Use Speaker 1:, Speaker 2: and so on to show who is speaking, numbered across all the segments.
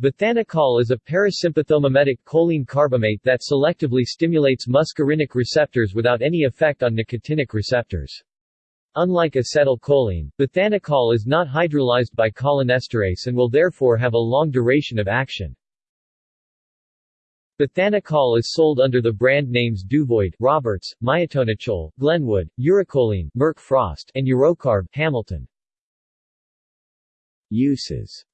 Speaker 1: Bethanechol is a parasympathomimetic choline carbamate that selectively stimulates muscarinic receptors without any effect on nicotinic receptors. Unlike acetylcholine, bethanechol is not hydrolyzed by cholinesterase and will therefore have a long duration of action. Bethanechol is sold under the brand names Duvoid, Roberts, Myotonachol, Glenwood, Urecholine, Merck Frosst, and Urocarb, Hamilton.
Speaker 2: Uses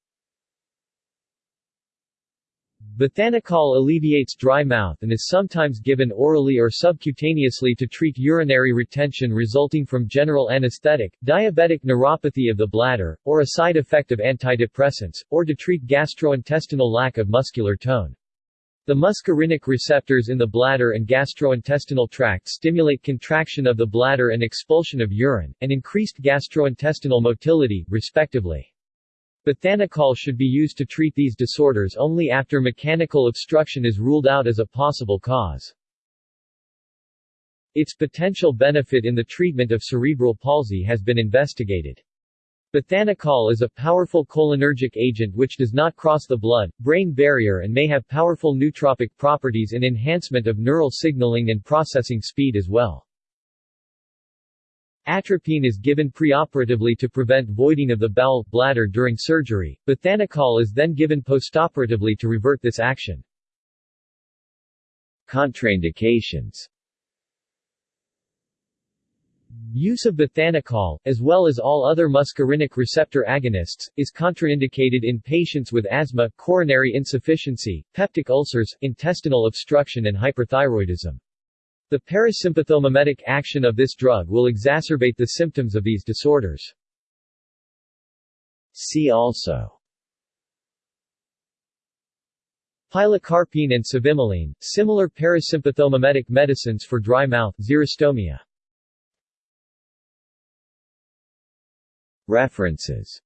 Speaker 1: Bethanechol alleviates dry mouth and is sometimes given orally or subcutaneously to treat urinary retention resulting from general anesthetic, diabetic neuropathy of the bladder, or a side effect of antidepressants, or to treat gastrointestinal lack of muscular tone. The muscarinic receptors in the bladder and gastrointestinal tract stimulate contraction of the bladder and expulsion of urine, and increased gastrointestinal motility, respectively. Bethanechol should be used to treat these disorders only after mechanical obstruction is ruled out as a possible cause. Its potential benefit in the treatment of cerebral palsy has been investigated. Bethanechol is a powerful cholinergic agent which does not cross the blood-brain barrier and may have powerful nootropic properties in enhancement of neural signaling and processing speed as well. Atropine is given preoperatively to prevent voiding of the bowel, bladder during surgery. Bethanechol is then given postoperatively to revert this action.
Speaker 2: Contraindications
Speaker 1: Use of bethanechol, as well as all other muscarinic receptor agonists, is contraindicated in patients with asthma, coronary insufficiency, peptic ulcers, intestinal obstruction and hyperthyroidism. The parasympathomimetic action of this drug will exacerbate the symptoms of these disorders.
Speaker 2: See also
Speaker 1: Pilocarpine and cevimeline, similar parasympathomimetic medicines for dry mouth xerostomia.
Speaker 2: References